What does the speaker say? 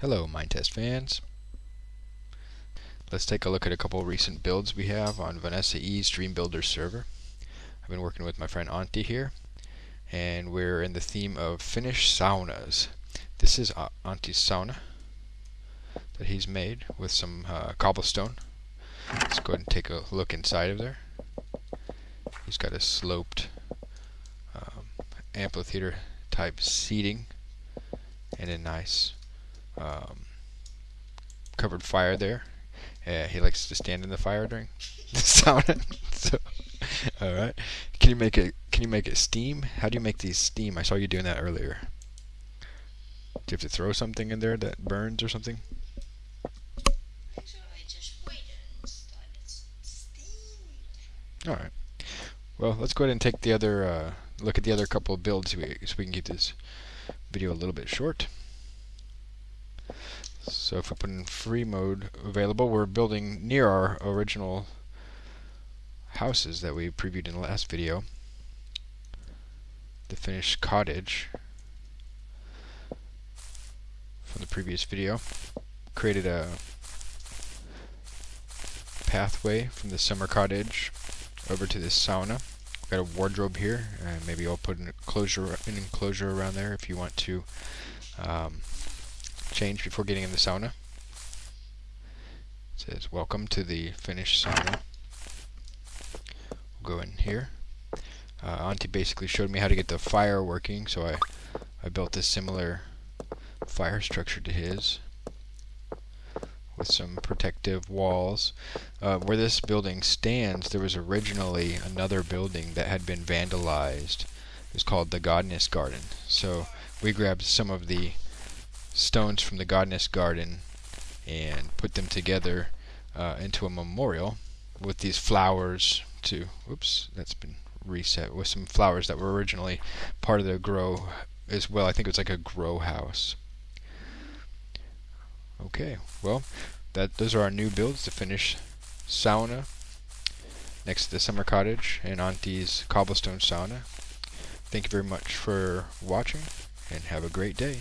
Hello Minetest fans. Let's take a look at a couple recent builds we have on Vanessa E's Dream Builder server. I've been working with my friend Antti here and we're in the theme of Finnish saunas. This is Antti's sauna that he's made with some uh, cobblestone. Let's go ahead and take a look inside of there. He's got a sloped um, amphitheater type seating and a nice um, covered fire there. Uh, he likes to stand in the fire during the sauna. so, all right. Can you make it? Can you make it steam? How do you make these steam? I saw you doing that earlier. Do you have to throw something in there that burns or something? All right. Well, let's go ahead and take the other uh, look at the other couple of builds so we, so we can keep this video a little bit short. So if we put in free mode available, we're building near our original houses that we previewed in the last video. The finished cottage from the previous video. Created a pathway from the summer cottage over to this sauna. Got a wardrobe here, and maybe I'll put an enclosure, an enclosure around there if you want to um, change before getting in the sauna. It says, welcome to the Finnish sauna. We'll go in here. Uh, Antti basically showed me how to get the fire working, so I, I built a similar fire structure to his with some protective walls. Uh, where this building stands, there was originally another building that had been vandalized. It was called the Godness Garden. So we grabbed some of the stones from the Godness Garden and put them together uh, into a memorial with these flowers to, oops, that's been reset, with some flowers that were originally part of the grow as well. I think it was like a grow house. Okay, well, that those are our new builds to finish sauna next to the summer cottage and Antti's cobblestone sauna. Thank you very much for watching and have a great day.